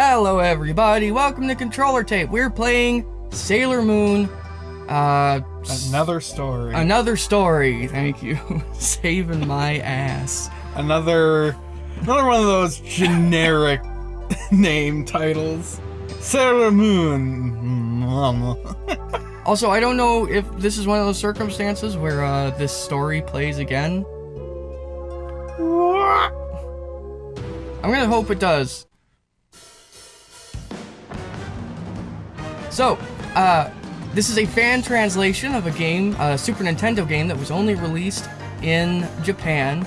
Hello, everybody. Welcome to Controller Tape. We're playing Sailor Moon. Uh, Another story. another story. Thank you. Saving my ass. another another one of those generic name titles. Sailor Moon. Also, I don't know if this is one of those circumstances where uh, this story plays again. I'm gonna hope it does. So, uh, this is a fan translation of a game, a Super Nintendo game that was only released in Japan,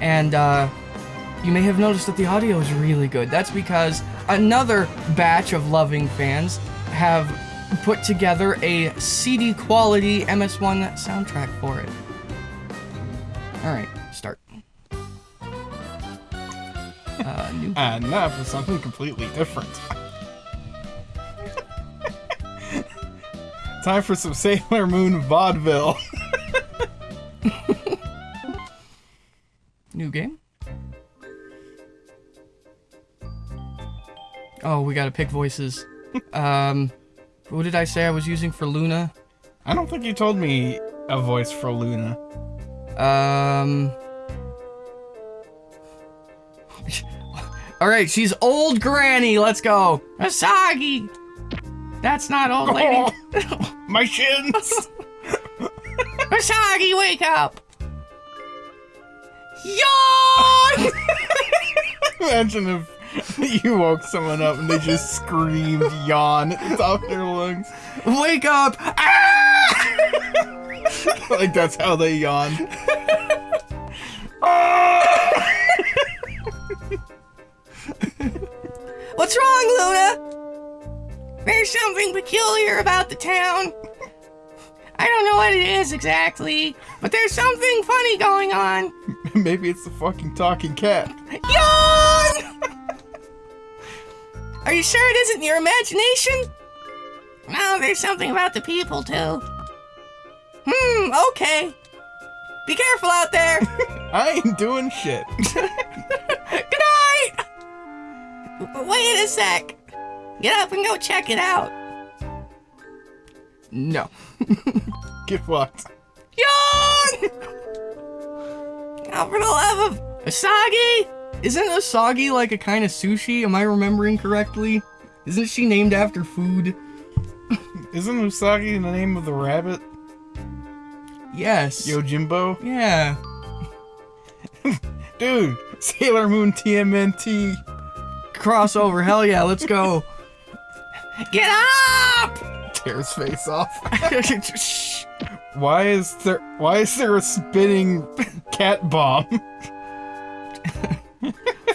and uh, you may have noticed that the audio is really good. That's because another batch of loving fans have put together a CD quality MSU-1 soundtrack for it. Alright, start. Uh, new and now for something completely different. Time for some Sailor Moon vaudeville. New game? Oh, we gotta pick voices. um, what did I say I was using for Luna? I don't think you told me a voice for Luna. Um. Alright, she's old granny. Let's go. Asagi! That's not old lady. My shins! Asagi, wake up! Yawn! Imagine if you woke someone up and they just screamed yawn at the top of their lungs. wake up! Ah! like that's how they yawn. What's wrong, Luna? There's something peculiar about the town. I don't know what it is exactly, but there's something funny going on. Maybe it's the fucking talking cat. Yawn! Are you sure it isn't your imagination? No, there's something about the people, too. Hmm, okay. Be careful out there. I ain't doing shit. Good night! Wait a sec. Get up and go check it out. No. Get fucked. Yawn! Now for the love of Asagi! Isn't Asagi like a kind of sushi? Am I remembering correctly? Isn't she named after food? Isn't Usagi the name of the rabbit? Yes. Yojimbo? Yeah. Dude, Sailor Moon TMNT. Crossover, hell yeah, let's go. Get up! Tears face off. Why is there why is there a spinning cat bomb?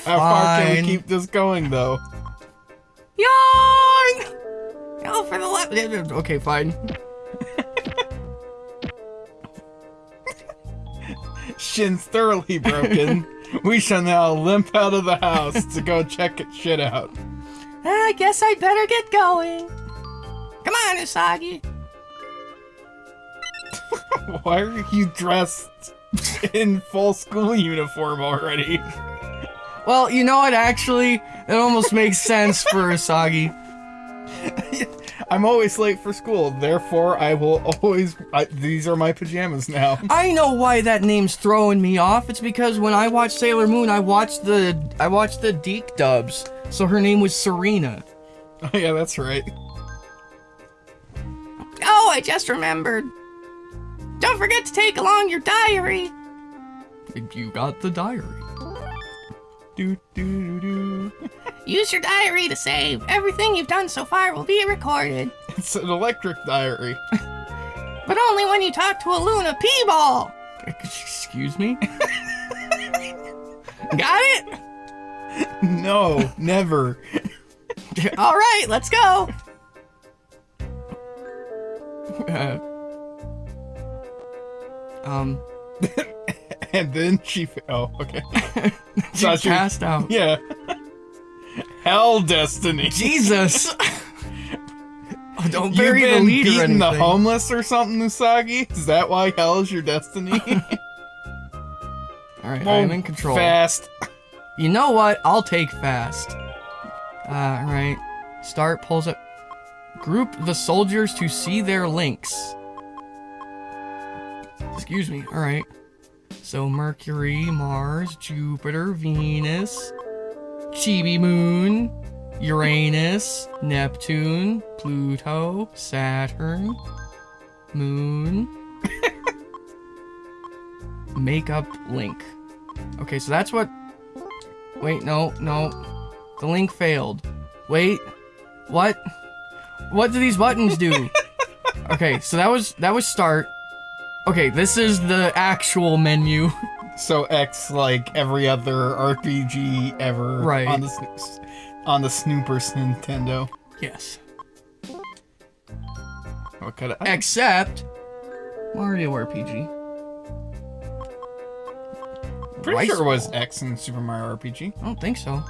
How far can we keep this going though? Yawn! Go for the left. Okay, fine. Shins thoroughly broken. we shall now limp out of the house to go check it shit out. I guess I better get going. Come on, Usagi. Why are you dressed in full school uniform already? Well, you know what? Actually, it almost makes sense for Usagi. I'm always late for school, therefore I will always. I, these are my pajamas now. I know why that name's throwing me off. It's because when I watched Sailor Moon, I watched the I watched the DiC dubs, so her name was Serena. Oh, yeah, that's right. I just remembered. Don't forget to take along your diary. You got the diary. Do do do do. Use your diary to save. Everything you've done so far will be recorded. It's an electric diary. But only when you talk to a Luna P-ball. Excuse me? Got it? No, never. All right, let's go. Uh, um, And then she. Oh, okay. she Thought you- passed out. Yeah. Hell destiny. Jesus. Oh, don't You've bury the been lead or beating anything. the homeless or something, Usagi? Is that why hell is your destiny? All right, I am in control. Fast. You know what? I'll take fast. Uh, right. Start pulls up. Group the soldiers to see their links. Excuse me. All right. So Mercury, Mars, Jupiter, Venus, Chibi Moon, Uranus, Neptune, Pluto, Saturn, Moon. Makeup link. Okay, so that's what. Wait, no, no. The link failed. Wait, what? What do these buttons do? okay, so that was that was start. Okay, this is the actual menu. So X like every other RPG ever Right. on the on the Snoopers Nintendo. yes. What kind of Except Mario RPG. pretty Rice sure it was. X in Super Mario RPG. I don't think so.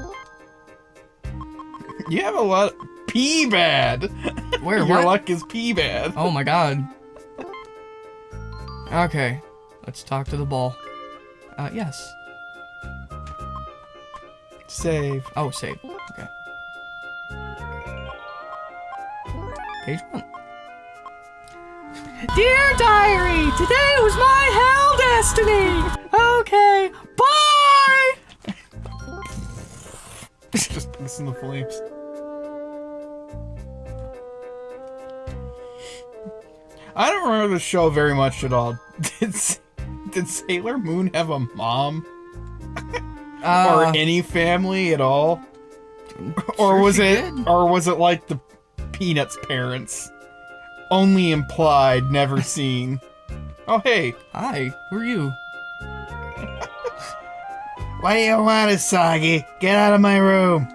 You have a lot P bad. Where? Your what? luck is P bad. Oh my god. Okay, let's talk to the ball. Uh, yes. Save. Oh, save. Okay. Page one. Dear diary, today was my hell destiny. Okay, bye. Just listen the flames. I don't remember the show very much at all. Did did Sailor Moon have a mom or Uh, any family at all, or was it, did. or was it like the Peanuts parents, only implied, never seen? Oh hey, Hi, who are you? what do you want, Usagi? Get out of my room.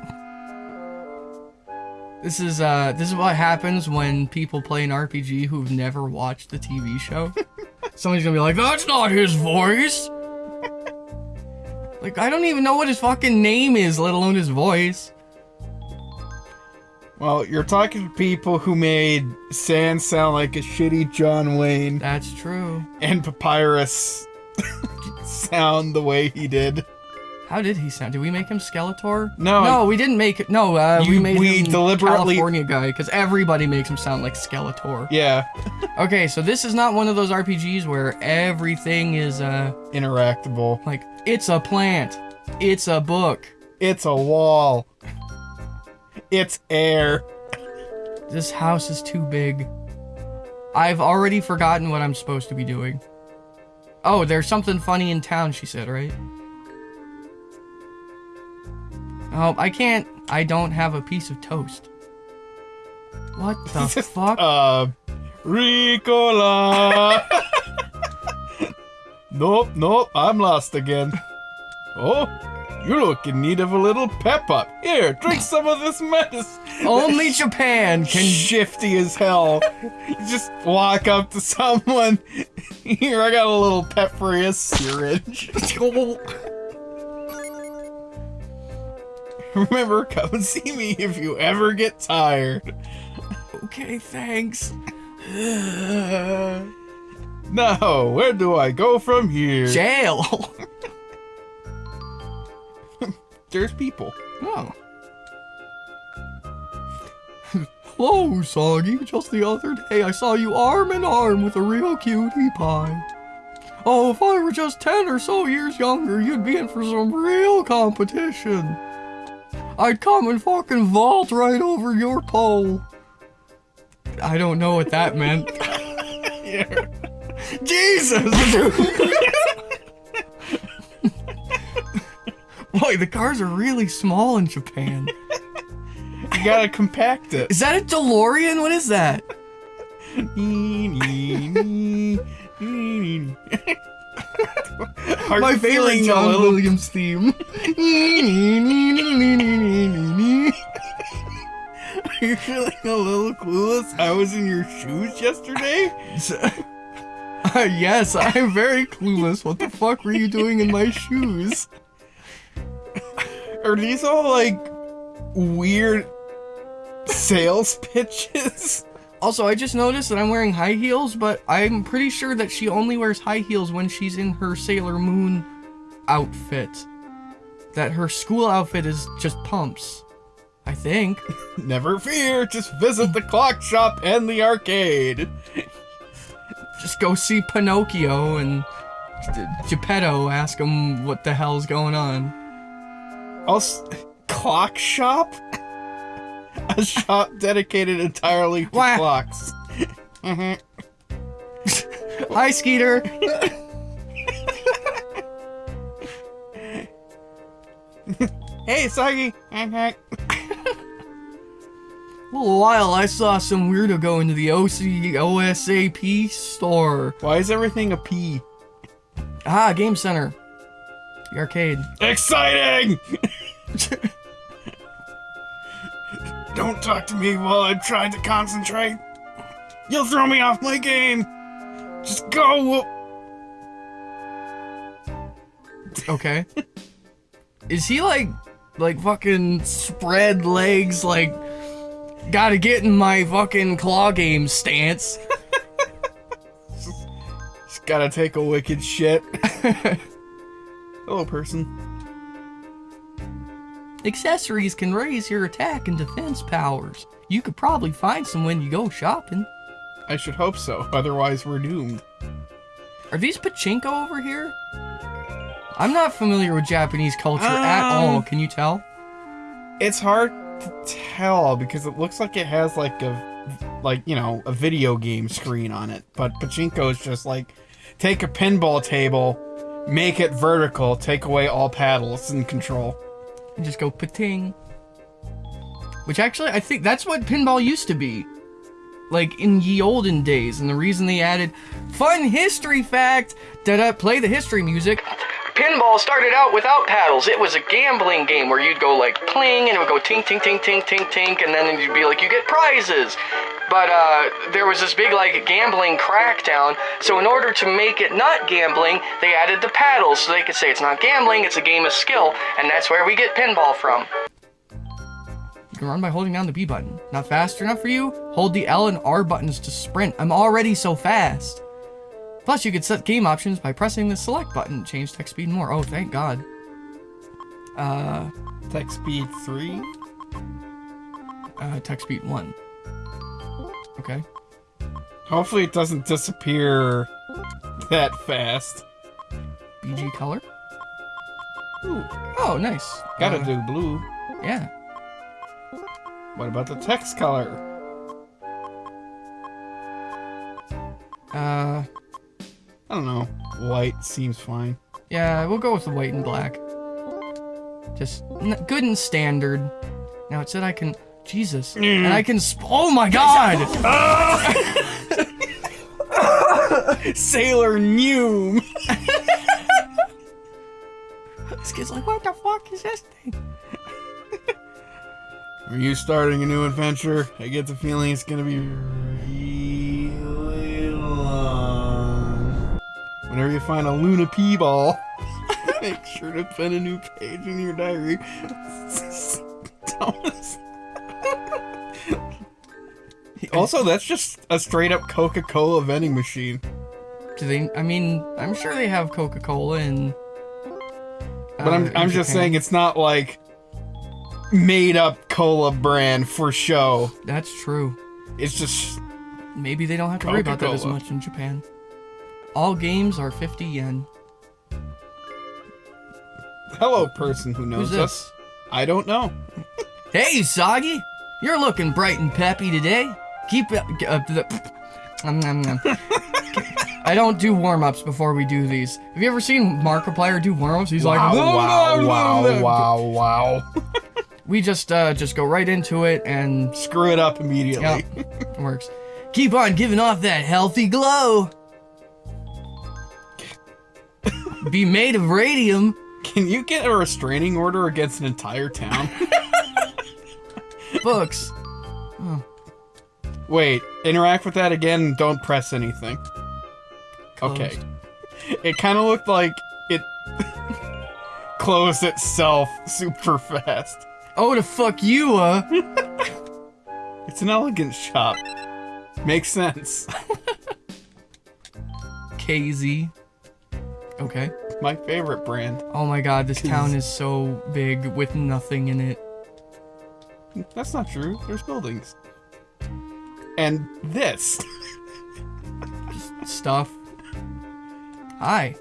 This is uh, this is what happens when people play an RPG who've never watched the TV show. Somebody's gonna be like, "That's not his voice." like, I don't even know what his fucking name is, let alone his voice. Well, you're talking to people who made Sans sound like a shitty John Wayne That's true. and Papyrus sound the way he did. How did he sound? Did we make him Skeletor? No. no, we didn't make it. No, uh, we made we him deliberately- California guy because everybody makes him sound like Skeletor. Yeah, Okay, so this is not one of those RPGs where everything is uh interactable. like it's a plant, it's a book. It's a wall. It's air. This house is too big. I've already forgotten what I'm supposed to be doing. Oh, there's something funny in town, she said, right? Oh, I can't. I don't have a piece of toast. What the Just, fuck? Uh, Ricola. nope, nope, I'm lost again. Oh, you look in need of a little pep up. Here, drink some of this medicine. Only Japan can. shifty as hell. You just walk up to someone. Here, I got a little pep for you, syringe. Remember, come and see me if you ever get tired. okay, thanks. Now, where do I go from here? Jail. There's people. Oh. Hello, Soggy. Just the other day I saw you arm in arm with a real cutie pie. Oh, if I were just 10 or so years younger, you'd be in for some real competition. I'd come and fucking vault right over your pole. I don't know what that meant. Yeah. Jesus, dude! Boy, the cars are really small in Japan. You gotta compact it. Is that a DeLorean? What is that? Are My favorite John little- Williams theme. Are you feeling a little clueless? I was in your shoes yesterday. Uh, yes, I'm very clueless. What the fuck were you doing in my shoes? Are these all like weird sales pitches? Also, I just noticed that I'm wearing high heels, but I'm pretty sure that she only wears high heels when she's in her Sailor Moon outfit. That her school outfit is just pumps. I think. Never fear, just visit the clock shop and the arcade. Just go see Pinocchio and Geppetto ask him what the hell's going on. Also, clock shop? A shop dedicated entirely to Wah. clocks. Mhm. Hi, Skeeter. Hey, Soggy. A little while, I saw some weirdo go into the OC OSAP store. Why is everything a P? Ah, Game Center. The arcade. Exciting! Don't talk to me while I'm trying to concentrate. You'll throw me off my game. Just go. Okay. Is he like, like fucking spread legs, like, gotta get in my fucking claw game stance? Just gotta take a wicked shit. Hello, person. Accessories can raise your attack and defense powers. You could probably find some when you go shopping. I should hope so. Otherwise, we're doomed. Are these pachinko over here? I'm not familiar with Japanese culture at Um, all. Can you tell? It's hard to tell because it looks like it has like a, like you know, a video game screen on it. But pachinko is just like, take a pinball table, make it vertical, take away all paddles and control. And just go pating. Which actually, I think that's what pinball used to be. Like in ye olden days, and the reason they added fun history fact da da play the history music. Pinball started out without paddles. It was a gambling game where you'd go like pling and it would go tink tink tink tink tink tink, and then you'd be like you get prizes. But uh, there was this big like gambling crackdown. So in order to make it not gambling, they added the paddles so they could say it's not gambling, it's a game of skill, and that's where we get pinball from. You can run by holding down the B button. Not fast enough for you? Hold the L and R buttons to sprint. I'm already so fast. Plus, you can set game options by pressing the select button. Change text speed more. Oh, thank God. Uh, Text speed three. uh, text speed one. Okay. Hopefully, it doesn't disappear that fast. BG color. Ooh. Oh, nice. Gotta Uh, do blue. Yeah. What about the text color? Uh, I don't know. White seems fine. yeah, we'll go with the white and black. Just n- good and standard. Now it said I can. Jesus. And I can. Sp- oh my God! Sailor Noom. This kid's like, what the fuck is this thing? Are you starting a new adventure? I get the feeling it's gonna be Whenever you find a Luna pee ball, make sure to put a new page in your diary. Thomas. also, that's just a straight up Coca Cola vending machine. Do they? I mean, I'm sure they have Coca Cola and. But I'm, uh, I'm just saying it's not like made up cola brand for show. That's true. It's just Maybe they don't have to worry about that as much in Japan. All games are 50 yen. hello person who knows Who's us. this? I don't know. Hey, Soggy! You're looking bright and peppy today. Keep up uh, the. Um, um, um. I don't do warm ups before we do these. Have you ever seen Markiplier do warm ups? He's wow, like, wow, wow, wow, wow. We just uh, just go right into it and Screw it up immediately. yeah, works. Keep on giving off that healthy glow. Be made of radium. Can you get a restraining order against an entire town? Books. Wait, interact with that again and don't press anything. Okay. It kind of looked like it closed itself super fast. Oh, to fuck you, uh. It's an elegant shop. Makes sense. KZ. Okay. My favorite brand. Oh my god, this town is so big with nothing in it. That's not true. There's buildings. And this. Stuff. Hi.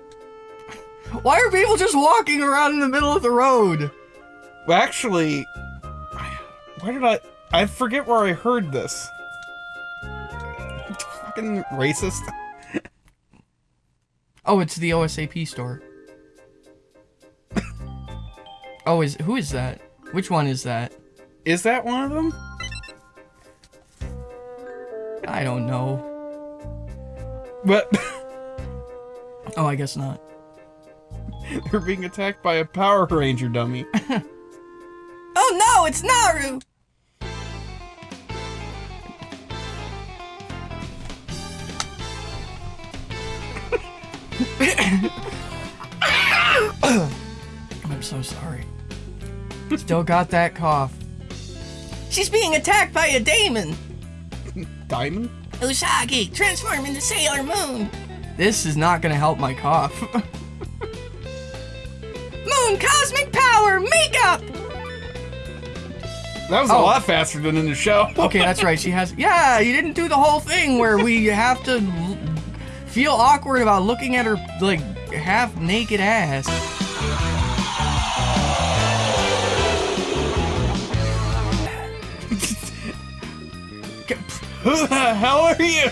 Why are people just walking around in the middle of the road? Well, actually, where did I? I forget where I heard this. Fucking racist. Oh, it's the OSAP store. oh, is who is that? Which one is that? Is that one of them? I don't know. But Oh, I guess not. they're being attacked by a Power Ranger dummy. Oh no, it's Naru! I'm so sorry. Still got that cough. She's being attacked by a daemon! Diamond? Usagi, transform into Sailor Moon! This is not gonna help my cough. Moon Cosmic Power Makeup! That was a Oh. lot faster than in the show. Okay, that's right. She has. Yeah, you didn't do the whole thing where we have to l- feel awkward about looking at her like half naked ass. Who the hell are you?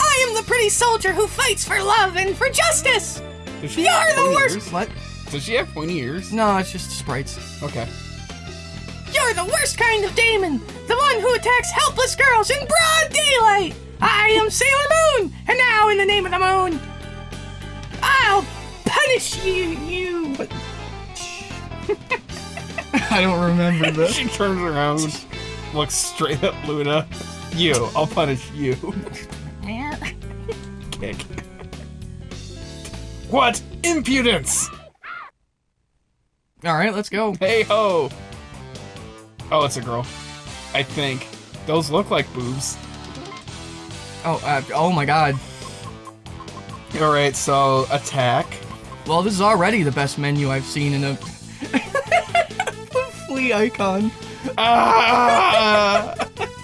I am the pretty soldier who fights for love and for justice. Does she You're have the worst. ears? What? Does she have pointy ears? No, it's just sprites. Okay. You're the worst kind of demon, the one who attacks helpless girls in broad daylight. I am Sailor Moon, and now in the name of the moon, I'll punish you. You. I don't remember this. she turns around, looks straight at Luna. You, I'll punish you. Kick. What impudence! All right, let's go. Hey ho! Oh, it's a girl. I think. Those look like boobs. Oh, uh, oh my God. Alright, so attack. Well, this is already the best menu I've seen in a flea icon. Ah!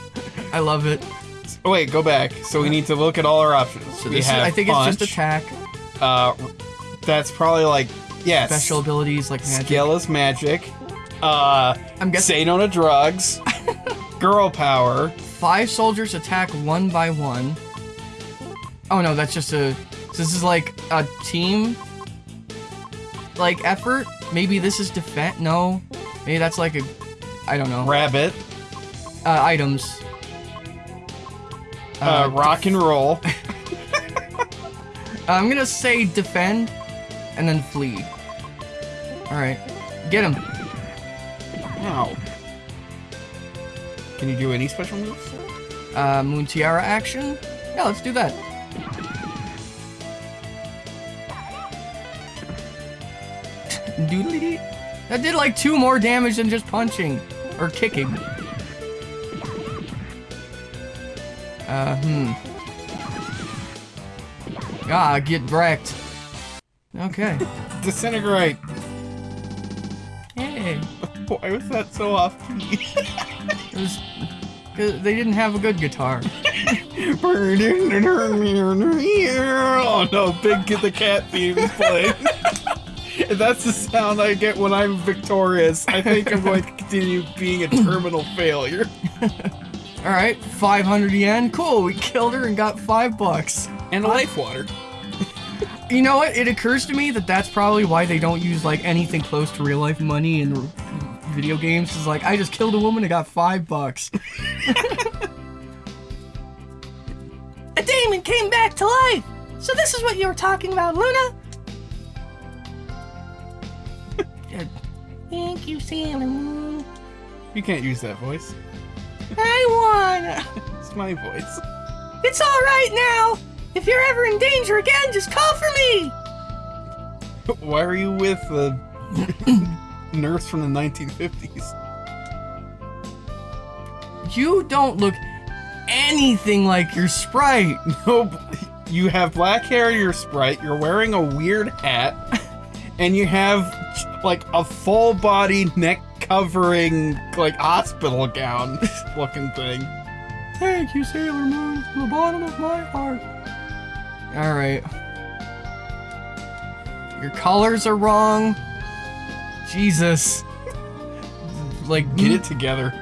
I love it. Oh, wait, go back. So we need to look at all our options. So we this is, have I think punch, it's just attack, Uh, that's probably like yes. special abilities like magic. Skill is magic. Uh, I'm guessing say no to drugs. Girl power. Five soldiers attack one by one. Oh no, that's just a. This is like a team, like effort. Maybe this is defense. No, maybe that's like a. I don't know. Rabbit. Uh, items. Uh, rock and roll. I'm gonna say defend, and then flee. All right, get him. Wow. Can you do any special moves? Uh, Moon Tiara action. Yeah, let's do that. Doodly-dee. That did like two more damage than just punching or kicking. Uh, hmm. Ah, get wrecked. Okay. Disintegrate. Hey. Why was that so off key? Was, 'cause they didn't have a good guitar. oh no, Big Kid the Cat theme is playing. That's the sound I get when I'm victorious. I think I'm going to continue being a terminal failure. All right, 500 yen. Cool. We killed her and got five bucks. And a life water. You know what? It occurs to me that that's probably why they don't use like anything close to real life money in video games. Is like I just killed a woman and got five bucks. a demon came back to life. So this is what you were talking about, Luna. Thank you, Sailor Moon. You can't use that voice. I won. It's my voice. It's all right now. If you're ever in danger again, just call for me. Why are you with the nurse from the 1950s? You don't look anything like your sprite. Nope. You have black hair, you're Sprite, you're wearing a weird hat, and you have like a full body neck covering like hospital gown looking thing. Thank you, Sailor Moon, from the bottom of my heart. All right. Your colors are wrong. Jesus. Like Get it together.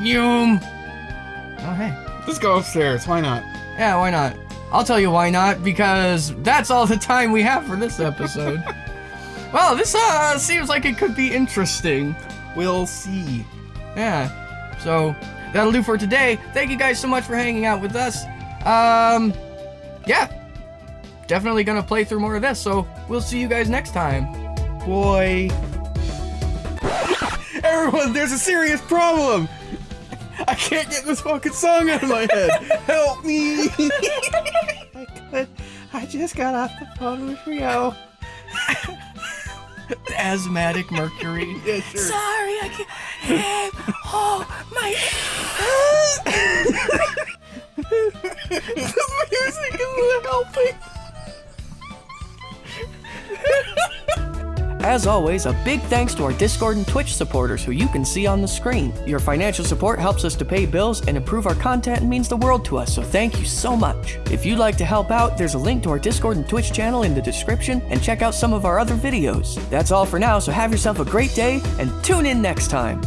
Yum. Oh hey. Let's go upstairs. Why not? Yeah, why not? I'll tell you why not, because that's all the time we have for this episode. well, this uh seems like it could be interesting. We'll see. Yeah. So that'll do for today. Thank you guys so much for hanging out with us. Um yeah. Definitely gonna play through more of this, so we'll see you guys next time. Boy. Everyone, there's a serious problem. I can't get this fucking song out of my head. Help me. I could. I just got off the phone with Rio. Asthmatic Mercury. Yeah, sure. Sorry, I can't. Oh, my. this music isn't helping. As always, a big thanks to our Discord and Twitch supporters who you can see on the screen. Your financial support helps us to pay bills and improve our content and means the world to us, so thank you so much. If you'd like to help out, there's a link to our Discord and Twitch channel in the description and check out some of our other videos. That's all for now, so have yourself a great day and tune in next time.